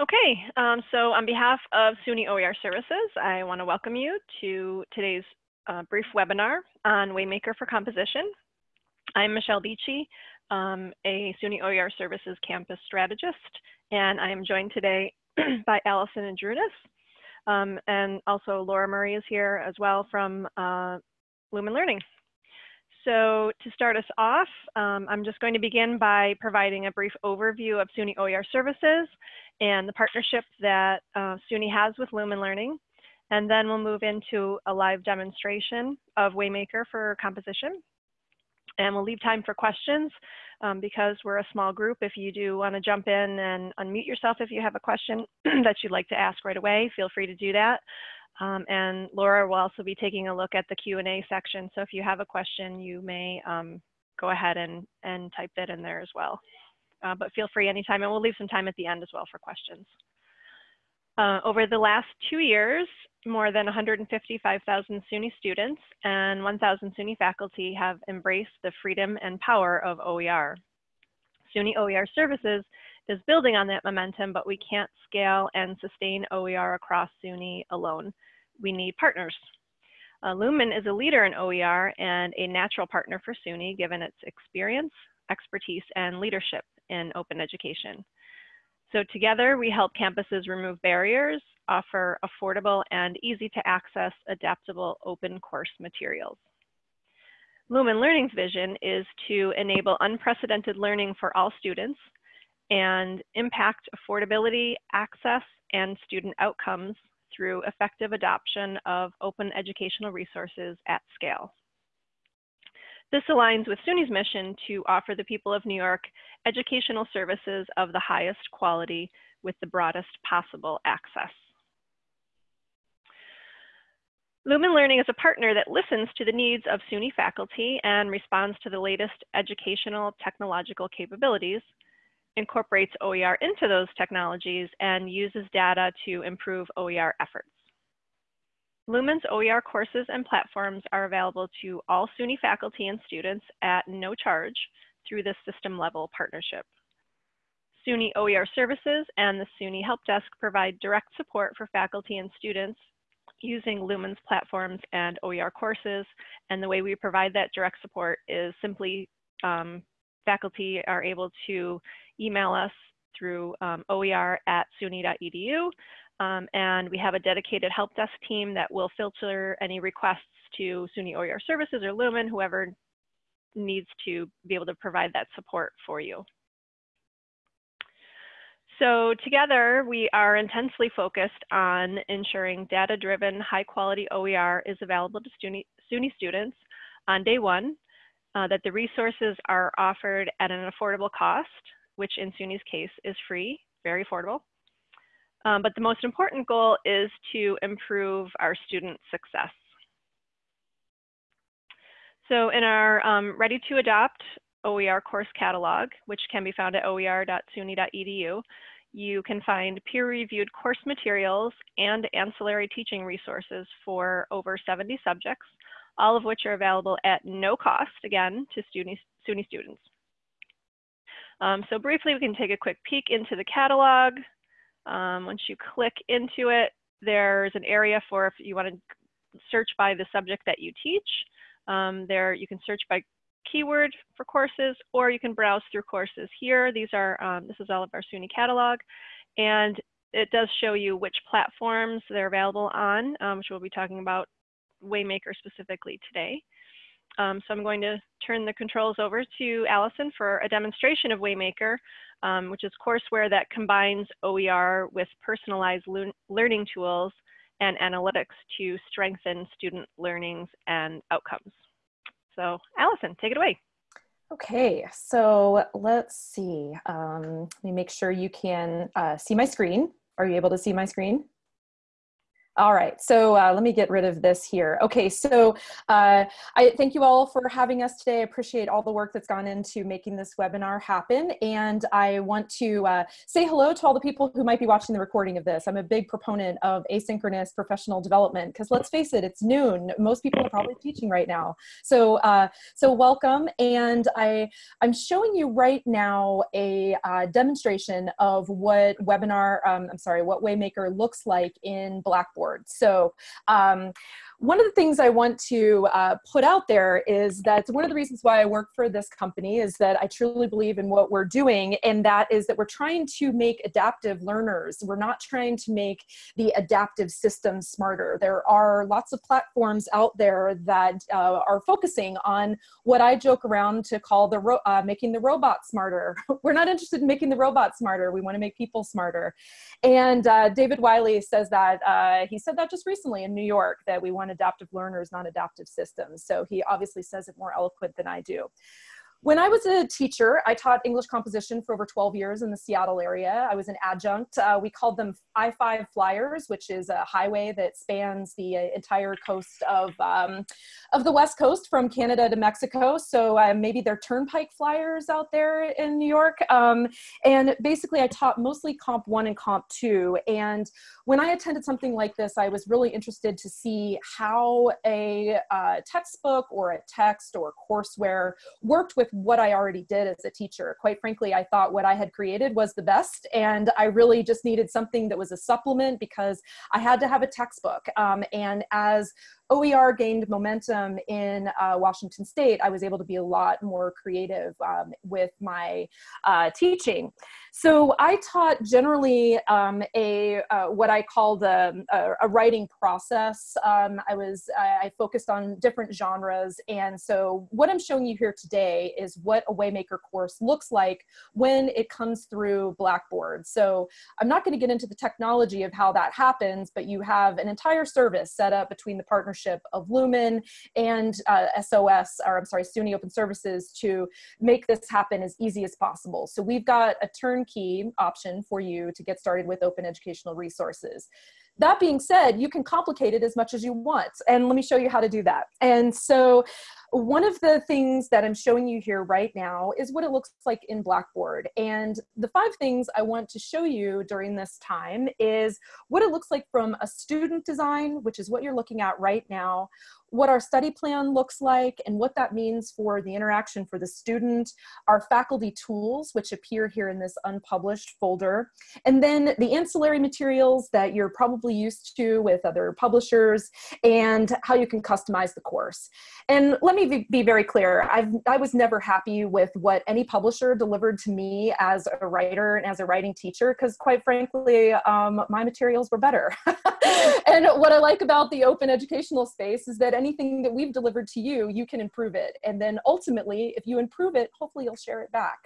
Okay, um, so on behalf of SUNY OER Services, I want to welcome you to today's uh, brief webinar on Waymaker for Composition. I'm Michelle Beachy, um, a SUNY OER Services campus strategist, and I am joined today by Allison and um, and also Laura Murray is here as well from uh, Lumen Learning. So to start us off, um, I'm just going to begin by providing a brief overview of SUNY OER services and the partnership that uh, SUNY has with Lumen Learning. And then we'll move into a live demonstration of Waymaker for composition. And we'll leave time for questions um, because we're a small group. If you do want to jump in and unmute yourself if you have a question that you'd like to ask right away, feel free to do that. Um, and Laura will also be taking a look at the Q&A section. So if you have a question, you may um, go ahead and, and type that in there as well. Uh, but feel free anytime, and we'll leave some time at the end as well for questions. Uh, over the last two years, more than 155,000 SUNY students and 1,000 SUNY faculty have embraced the freedom and power of OER. SUNY OER Services is building on that momentum, but we can't scale and sustain OER across SUNY alone. We need partners. Uh, Lumen is a leader in OER and a natural partner for SUNY given its experience, expertise, and leadership in open education. So together we help campuses remove barriers, offer affordable and easy to access adaptable open course materials. Lumen Learning's vision is to enable unprecedented learning for all students and impact affordability, access, and student outcomes through effective adoption of open educational resources at scale. This aligns with SUNY's mission to offer the people of New York educational services of the highest quality with the broadest possible access. Lumen Learning is a partner that listens to the needs of SUNY faculty and responds to the latest educational technological capabilities, incorporates OER into those technologies, and uses data to improve OER efforts. Lumen's OER courses and platforms are available to all SUNY faculty and students at no charge through this system level partnership. SUNY OER services and the SUNY Help Desk provide direct support for faculty and students using Lumen's platforms and OER courses. And the way we provide that direct support is simply um, faculty are able to email us through um, oer at suny.edu um, and we have a dedicated help desk team that will filter any requests to SUNY OER Services or Lumen, whoever needs to be able to provide that support for you. So together, we are intensely focused on ensuring data-driven, high-quality OER is available to SUNY, SUNY students on day one, uh, that the resources are offered at an affordable cost, which in SUNY's case is free, very affordable, um, but the most important goal is to improve our student success. So in our um, Ready to Adopt OER course catalog, which can be found at oer.suny.edu, you can find peer-reviewed course materials and ancillary teaching resources for over 70 subjects, all of which are available at no cost, again, to SUNY, SUNY students. Um, so briefly, we can take a quick peek into the catalog. Um, once you click into it, there's an area for if you want to search by the subject that you teach. Um, there you can search by keyword for courses, or you can browse through courses here. These are, um, this is all of our SUNY catalog. And it does show you which platforms they're available on, um, which we'll be talking about Waymaker specifically today. Um, so I'm going to turn the controls over to Allison for a demonstration of Waymaker, um, which is courseware that combines OER with personalized learning tools and analytics to strengthen student learnings and outcomes. So Allison, take it away. Okay, so let's see. Um, let me make sure you can uh, see my screen. Are you able to see my screen? All right, so uh, let me get rid of this here. Okay, so uh, I thank you all for having us today. I appreciate all the work that's gone into making this webinar happen. And I want to uh, say hello to all the people who might be watching the recording of this. I'm a big proponent of asynchronous professional development because let's face it, it's noon. Most people are probably teaching right now. So, uh, so welcome. And I, I'm showing you right now a uh, demonstration of what webinar, um, I'm sorry, what Waymaker looks like in Blackboard. So um, one of the things I want to uh, put out there is that one of the reasons why I work for this company is that I truly believe in what we're doing, and that is that we're trying to make adaptive learners. We're not trying to make the adaptive system smarter. There are lots of platforms out there that uh, are focusing on what I joke around to call the uh, making the robot smarter. we're not interested in making the robot smarter. We want to make people smarter. And uh, David Wiley says that uh, he said that just recently in New York that we want adaptive learners, not adaptive systems. So he obviously says it more eloquent than I do. When I was a teacher, I taught English composition for over 12 years in the Seattle area. I was an adjunct. Uh, we called them I-5 Flyers, which is a highway that spans the uh, entire coast of, um, of the West Coast from Canada to Mexico. So uh, maybe they're turnpike flyers out there in New York. Um, and basically I taught mostly Comp 1 and Comp 2. And when I attended something like this, I was really interested to see how a uh, textbook or a text or courseware worked with what I already did as a teacher. Quite frankly, I thought what I had created was the best, and I really just needed something that was a supplement because I had to have a textbook. Um, and as OER gained momentum in uh, Washington State, I was able to be a lot more creative um, with my uh, teaching. So I taught generally um, a uh, what I called a, a, a writing process. Um, I was I focused on different genres, and so what I'm showing you here today is what a Waymaker course looks like when it comes through Blackboard. So I'm not going to get into the technology of how that happens, but you have an entire service set up between the partnership partnership of Lumen and uh, SOS, or I'm sorry, SUNY Open Services to make this happen as easy as possible. So we've got a turnkey option for you to get started with open educational resources. That being said, you can complicate it as much as you want. And let me show you how to do that. And so one of the things that I'm showing you here right now is what it looks like in Blackboard. And the five things I want to show you during this time is what it looks like from a student design, which is what you're looking at right now, what our study plan looks like and what that means for the interaction for the student, our faculty tools, which appear here in this unpublished folder, and then the ancillary materials that you're probably used to with other publishers and how you can customize the course. And let me be very clear, I've, I was never happy with what any publisher delivered to me as a writer and as a writing teacher, because quite frankly, um, my materials were better. and what I like about the open educational space is that anything that we've delivered to you, you can improve it. And then ultimately, if you improve it, hopefully you'll share it back.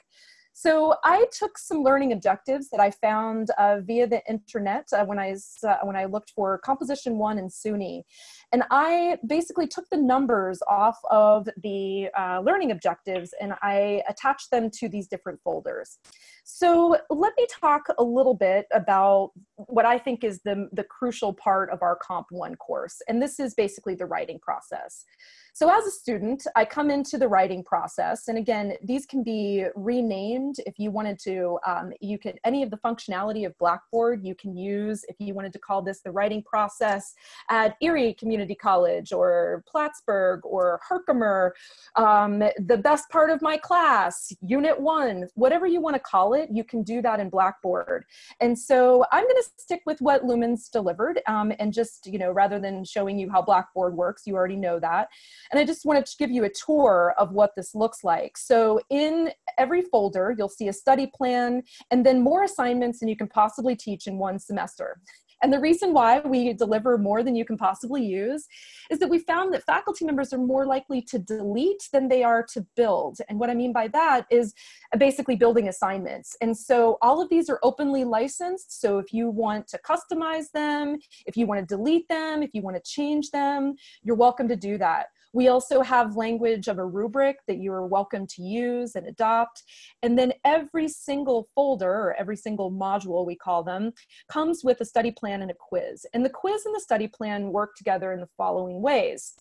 So I took some learning objectives that I found uh, via the internet uh, when, I, uh, when I looked for Composition 1 and SUNY. And I basically took the numbers off of the uh, learning objectives and I attached them to these different folders. So let me talk a little bit about what I think is the, the crucial part of our Comp 1 course. And this is basically the writing process. So as a student, I come into the writing process, and again, these can be renamed if you wanted to. Um, you can any of the functionality of Blackboard you can use if you wanted to call this the writing process at Erie Community College or Plattsburgh or Herkimer, um, the best part of my class, Unit One, whatever you want to call you can do that in Blackboard. And so I'm going to stick with what Lumen's delivered, um, and just you know rather than showing you how Blackboard works, you already know that. And I just wanted to give you a tour of what this looks like. So in every folder, you'll see a study plan and then more assignments than you can possibly teach in one semester. And the reason why we deliver more than you can possibly use is that we found that faculty members are more likely to delete than they are to build. And what I mean by that is basically building assignments. And so all of these are openly licensed. So if you want to customize them, if you want to delete them, if you want to change them, you're welcome to do that. We also have language of a rubric that you are welcome to use and adopt. And then every single folder or every single module, we call them, comes with a study plan and a quiz. And the quiz and the study plan work together in the following ways.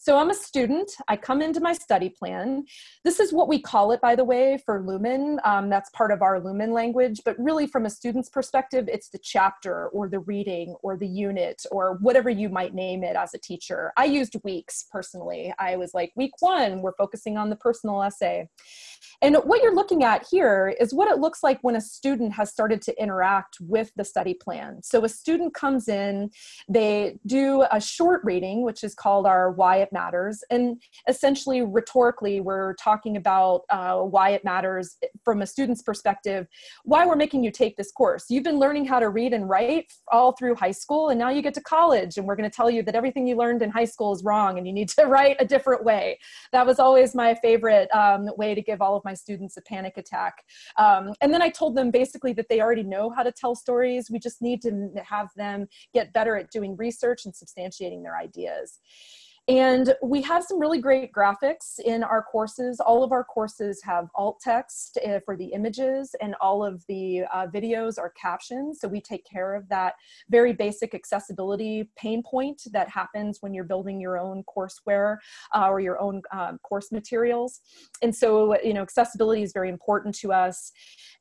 So I'm a student. I come into my study plan. This is what we call it, by the way, for Lumen. Um, that's part of our Lumen language. But really, from a student's perspective, it's the chapter or the reading or the unit or whatever you might name it as a teacher. I used weeks personally. I was like, week one, we're focusing on the personal essay. And what you're looking at here is what it looks like when a student has started to interact with the study plan. So a student comes in, they do a short reading, which is called our Why It Matters. And essentially, rhetorically, we're talking about uh, why it matters from a student's perspective, why we're making you take this course. You've been learning how to read and write all through high school, and now you get to college, and we're going to tell you that everything you learned in high school is wrong and you need to write a different way. That was always my favorite um, way to give all of my students a panic attack. Um, and then I told them basically that they already know how to tell stories. We just need to have them get better at doing research and substantiating their ideas. And we have some really great graphics in our courses. All of our courses have alt text uh, for the images and all of the uh, videos are captioned. So we take care of that very basic accessibility pain point that happens when you're building your own courseware uh, or your own um, course materials. And so, you know, accessibility is very important to us.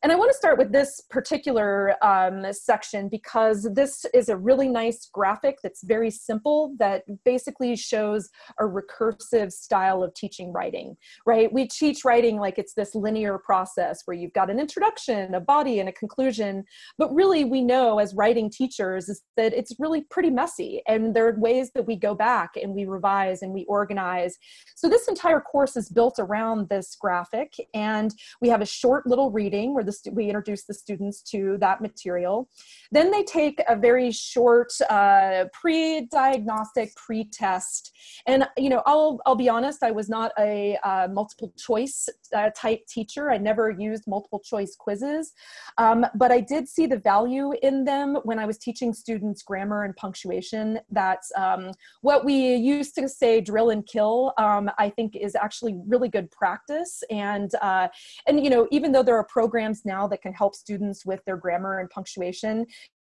And I want to start with this particular um, section because this is a really nice graphic that's very simple that basically shows a recursive style of teaching writing, right? We teach writing like it's this linear process where you've got an introduction, a body, and a conclusion. But really, we know as writing teachers is that it's really pretty messy. And there are ways that we go back and we revise and we organize. So this entire course is built around this graphic. And we have a short little reading where the we introduce the students to that material. Then they take a very short uh, pre-diagnostic, pre-test and you know, I'll I'll be honest, I was not a uh, multiple choice uh, type teacher. I never used multiple choice quizzes, um, but I did see the value in them when I was teaching students grammar and punctuation. That's um, what we used to say drill and kill. Um, I think is actually really good practice, and uh, and you know, even though there are programs now that can help students with their grammar and punctuation,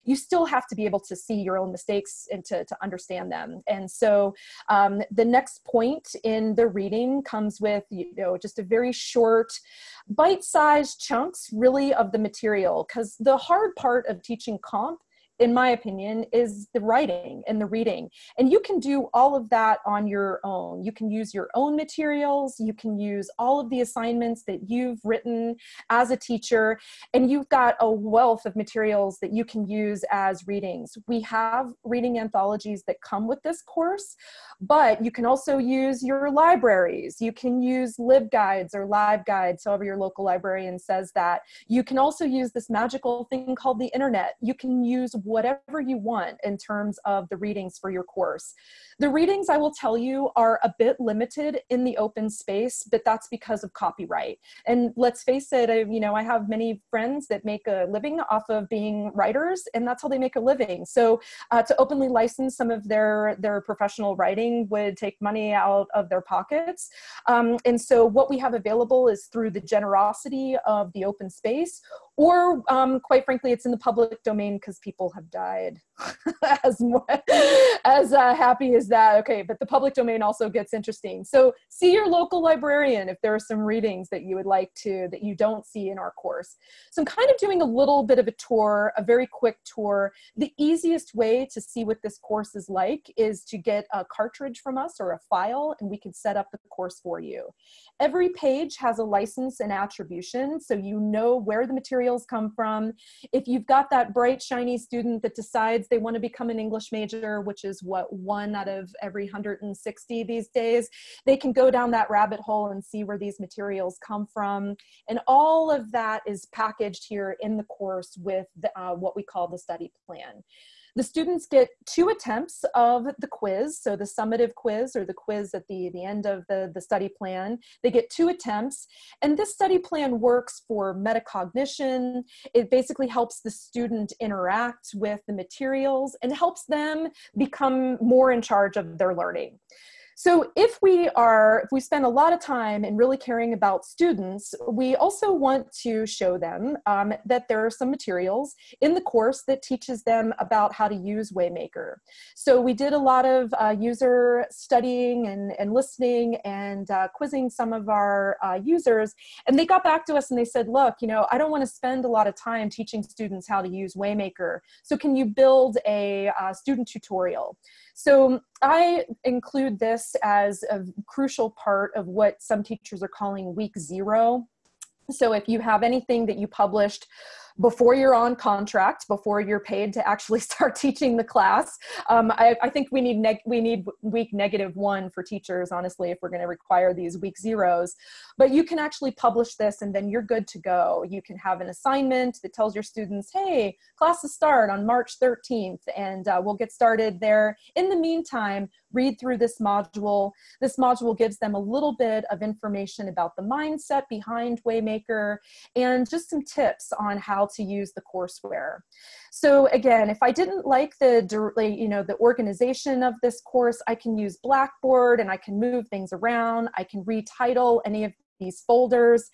you still have to be able to see your own mistakes and to, to understand them. And so um, the next point in the reading comes with, you know, just a very short, bite-sized chunks really of the material because the hard part of teaching comp in my opinion, is the writing and the reading. And you can do all of that on your own. You can use your own materials, you can use all of the assignments that you've written as a teacher, and you've got a wealth of materials that you can use as readings. We have reading anthologies that come with this course, but you can also use your libraries. You can use LibGuides or LiveGuides, however your local librarian says that. You can also use this magical thing called the internet. You can use whatever you want in terms of the readings for your course. The readings, I will tell you, are a bit limited in the open space, but that's because of copyright. And let's face it, I, you know, I have many friends that make a living off of being writers, and that's how they make a living. So uh, to openly license some of their, their professional writing would take money out of their pockets. Um, and so what we have available is through the generosity of the open space or um, quite frankly, it's in the public domain because people have died. as more, as uh, happy as that. Okay, but the public domain also gets interesting. So see your local librarian if there are some readings that you would like to that you don't see in our course. So I'm kind of doing a little bit of a tour, a very quick tour. The easiest way to see what this course is like is to get a cartridge from us or a file, and we can set up the course for you. Every page has a license and attribution, so you know where the materials come from. If you've got that bright, shiny student that decides they want to become an English major, which is what one out of every 160 these days, they can go down that rabbit hole and see where these materials come from. And all of that is packaged here in the course with the, uh, what we call the study plan. The students get two attempts of the quiz, so the summative quiz or the quiz at the, the end of the, the study plan. They get two attempts, and this study plan works for metacognition. It basically helps the student interact with the materials and helps them become more in charge of their learning. So if we are, if we spend a lot of time in really caring about students, we also want to show them um, that there are some materials in the course that teaches them about how to use Waymaker. So we did a lot of uh, user studying and, and listening and uh, quizzing some of our uh, users. And they got back to us and they said, look, you know, I don't want to spend a lot of time teaching students how to use Waymaker. So can you build a uh, student tutorial? So I include this as a crucial part of what some teachers are calling week zero. So if you have anything that you published before you're on contract, before you're paid to actually start teaching the class. Um, I, I, think we need we need week negative one for teachers, honestly, if we're going to require these week zeros. But you can actually publish this, and then you're good to go. You can have an assignment that tells your students, "Hey, classes start on March 13th," and uh, we'll get started there. In the meantime, read through this module. This module gives them a little bit of information about the mindset behind Waymaker and just some tips on how to use the courseware. So again, if I didn't like the, you know, the organization of this course, I can use Blackboard and I can move things around. I can retitle any of these folders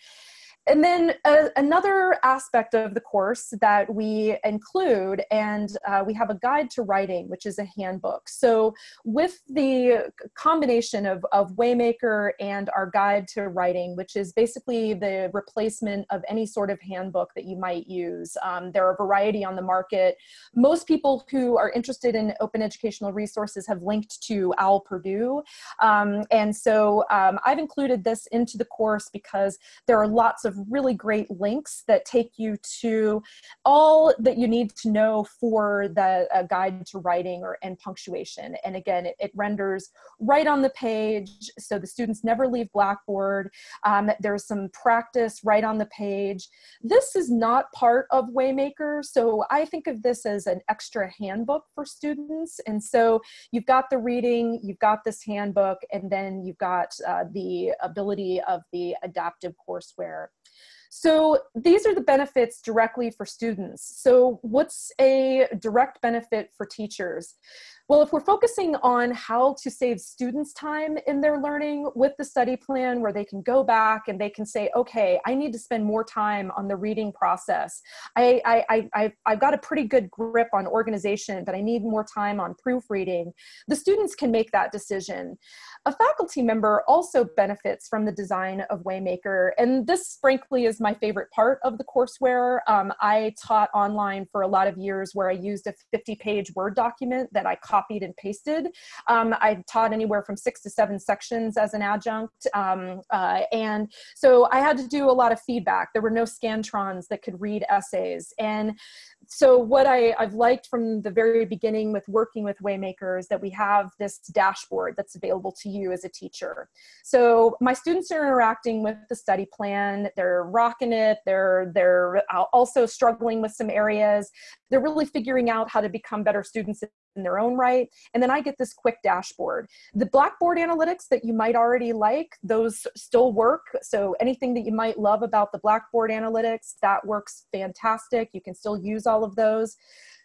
and then uh, another aspect of the course that we include, and uh, we have a guide to writing, which is a handbook. So with the combination of, of Waymaker and our guide to writing, which is basically the replacement of any sort of handbook that you might use. Um, there are a variety on the market. Most people who are interested in open educational resources have linked to OWL Purdue. Um, and so um, I've included this into the course because there are lots of really great links that take you to all that you need to know for the uh, guide to writing or and punctuation. And again, it, it, renders right on the page, so the students never leave Blackboard. Um, there's some practice right on the page. This is not part of Waymaker, so I think of this as an extra handbook for students. And so you've got the reading, you've got this handbook, and then you've got uh, the ability of the adaptive courseware. So these are the benefits directly for students. So what's a direct benefit for teachers? Well, if we're focusing on how to save students time in their learning with the study plan where they can go back and they can say, okay, I need to spend more time on the reading process. I, I, I, I've got a pretty good grip on organization, but I need more time on proofreading. The students can make that decision. A faculty member also benefits from the design of Waymaker, and this frankly is my favorite part of the courseware. Um, I taught online for a lot of years where I used a 50 page Word document that I copied and pasted. Um, I taught anywhere from six to seven sections as an adjunct. Um, uh, and so I had to do a lot of feedback. There were no Scantrons that could read essays. And so what I, I've liked from the very beginning with working with Waymaker is that we have this dashboard that's available to you as a teacher. So my students are interacting with the study plan, they're rocking it, they're, they're also struggling with some areas. They're really figuring out how to become better students in their own right. And then I get this quick dashboard. The Blackboard analytics that you might already like, those still work. So anything that you might love about the Blackboard analytics, that works fantastic. You can still use all of those.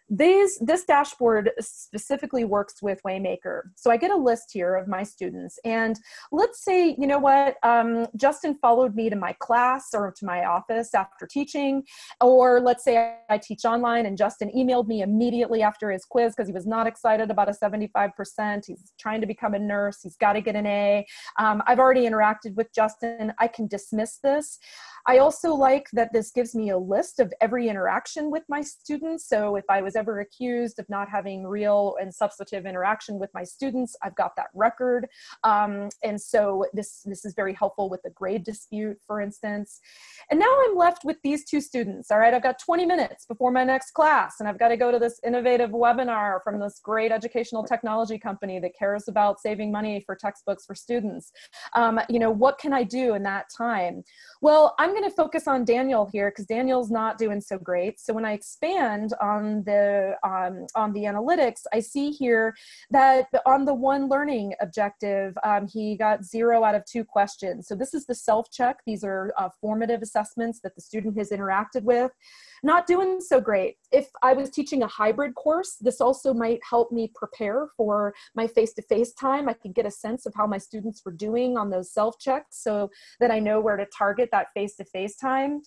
These, this dashboard specifically works with Waymaker. So I get a list here of my students and let's say, you know what, um, Justin followed me to my class or to my office after teaching, or let's say I teach online and Justin emailed me immediately after his quiz because he was not excited about a 75%. He's trying to become a nurse. He's got to get an A. Um, I've already interacted with Justin. I can dismiss this. I also like that this gives me a list of every interaction with my students. So if I was ever accused of not having real and substantive interaction with my students, I've got that record. Um, and so this, this is very helpful with a grade dispute, for instance. And now I'm left with these two students. All right, I've got 20 minutes before my next class, and I've got to go to this innovative webinar from this great educational technology company that cares about saving money for textbooks for students. Um, you know, what can I do in that time? Well, I'm going to focus on Daniel here because Daniel's not doing so great. So when I expand on the um, on the analytics, I see here that on the one learning objective, um, he got zero out of two questions. So this is the self-check. These are uh, formative assessments that the student has interacted with. Not doing so great. If I was teaching a hybrid course, this also might help me prepare for my face-to-face -face time. I could get a sense of how my students were doing on those self-checks so that I know where to target that face-to-face -face time.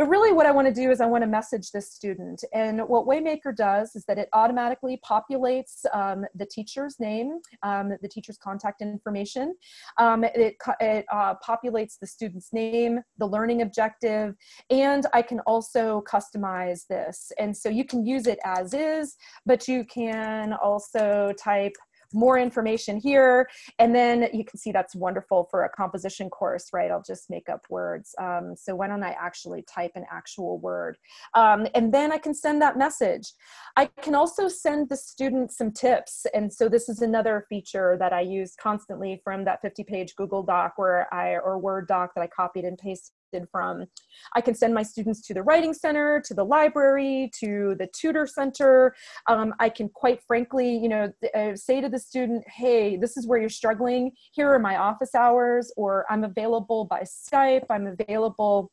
But really what I wanna do is I wanna message this student. And what Waymaker does is that it automatically populates um, the teacher's name, um, the teacher's contact information. Um, it it uh, populates the student's name, the learning objective, and I can also customize this. And so you can use it as is, but you can also type more information here. And then you can see that's wonderful for a composition course, right? I'll just make up words. Um, so why don't I actually type an actual word? Um, and then I can send that message. I can also send the student some tips. And so this is another feature that I use constantly from that 50 page Google Doc where I, or Word doc that I copied and pasted from. I can send my students to the Writing Center, to the library, to the tutor center. Um, I can quite frankly, you know, uh, say to the student, hey, this is where you're struggling. Here are my office hours, or I'm available by Skype, I'm available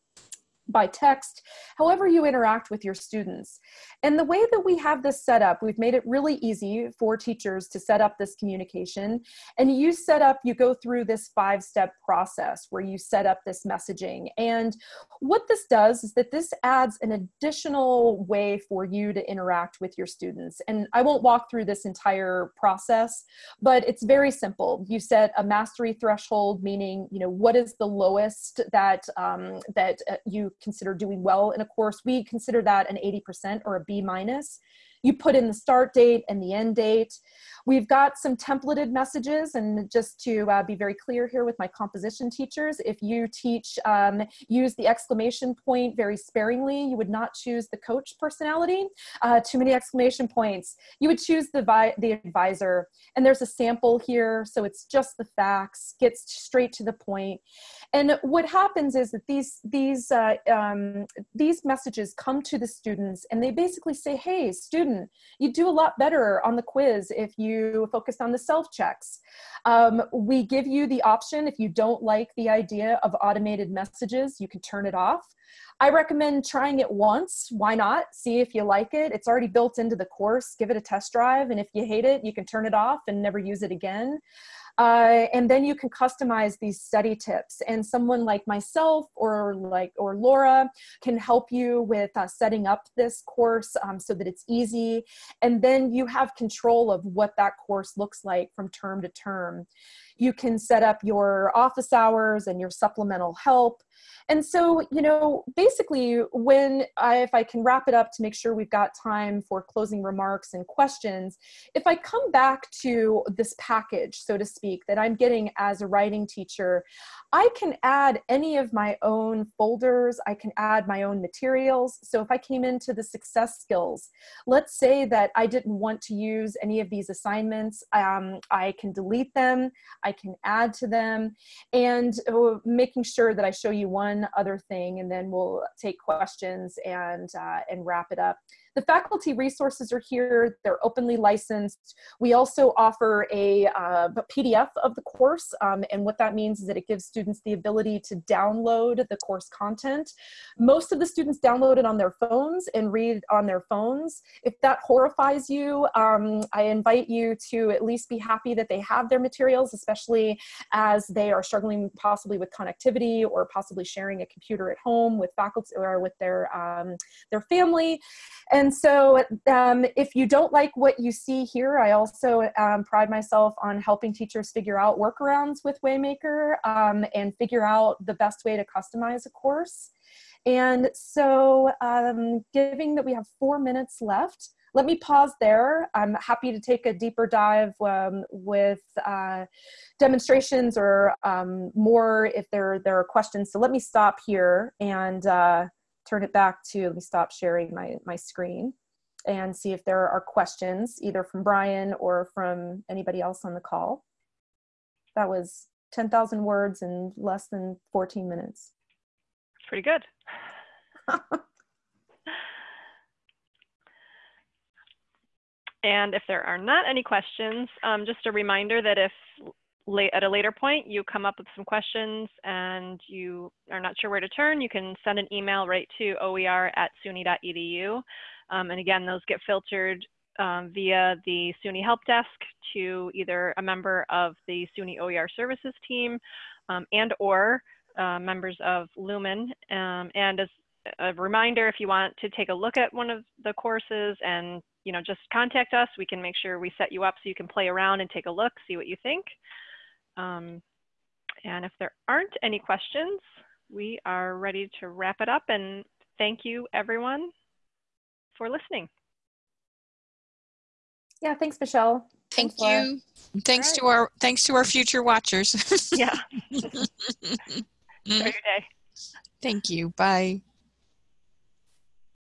by text, however you interact with your students. And the way that we have this set up, we've made it really easy for teachers to set up this communication. And you set up, you go through this five step process where you set up this messaging. And what this does is that this adds an additional way for you to interact with your students. And I won't walk through this entire process, but it's very simple. You set a mastery threshold, meaning, you know, what is the lowest that, um, that uh, you consider doing well in a course, we consider that an 80% or a B minus. You put in the start date and the end date. We've got some templated messages and just to uh, be very clear here with my composition teachers, if you teach, um, use the exclamation point very sparingly, you would not choose the coach personality. Uh, too many exclamation points. You would choose the, the advisor and there's a sample here. So it's just the facts, gets straight to the point. And what happens is that these, these, uh, um, these messages come to the students and they basically say, hey, student, you do a lot better on the quiz if you focused on the self-checks. Um, we give you the option, if you don't like the idea of automated messages, you can turn it off. I recommend trying it once. Why not? See if you like it. It's already built into the course. Give it a test drive. And if you hate it, you can turn it off and never use it again. Uh, and then you can customize these study tips and someone like myself or like or Laura can help you with uh, setting up this course um, so that it's easy and then you have control of what that course looks like from term to term. You can set up your office hours and your supplemental help and so, you know, basically when I, if I can wrap it up to make sure we've got time for closing remarks and questions, if I come back to this package, so to speak, that I'm getting as a writing teacher, I can add any of my own folders. I can add my own materials. So if I came into the success skills, let's say that I didn't want to use any of these assignments, um, I can delete them, I can add to them, and uh, making sure that I show you one other thing and then we'll take questions and, uh, and wrap it up. The faculty resources are here. They're openly licensed. We also offer a, uh, PDF of the course. Um, and what that means is that it gives students the ability to download the course content. Most of the students download it on their phones and read on their phones. If that horrifies you, um, I invite you to at least be happy that they have their materials, especially as they are struggling possibly with connectivity or possibly sharing a computer at home with faculty or with their, um, their family. And and so um, if you don't like what you see here, I also um, pride myself on helping teachers figure out workarounds with Waymaker um, and figure out the best way to customize a course. And so um, given that we have four minutes left, let me pause there. I'm happy to take a deeper dive um, with uh, demonstrations or um, more if there, there are questions. So let me stop here and uh, turn it back to, let me stop sharing my, my screen and see if there are questions either from Brian or from anybody else on the call. That was 10,000 words in less than 14 minutes. Pretty good. and if there are not any questions, um, just a reminder that if late, at a later point you come up with some questions and you are not sure where to turn, you can send an email right to oer at suny.edu. Um, and again, those get filtered um, via the SUNY Help Desk to either a member of the SUNY OER Services team um, and or uh, members of Lumen. Um, and as a reminder, if you want to take a look at one of the courses and you know just contact us, we can make sure we set you up so you can play around and take a look, see what you think. Um, and if there aren't any questions, we are ready to wrap it up and thank you everyone for listening. Yeah, thanks, Michelle. Thank Thanks, Laura. you. Thanks right. to our thanks to our future watchers. Yeah. Enjoy your day. Thank you. Bye.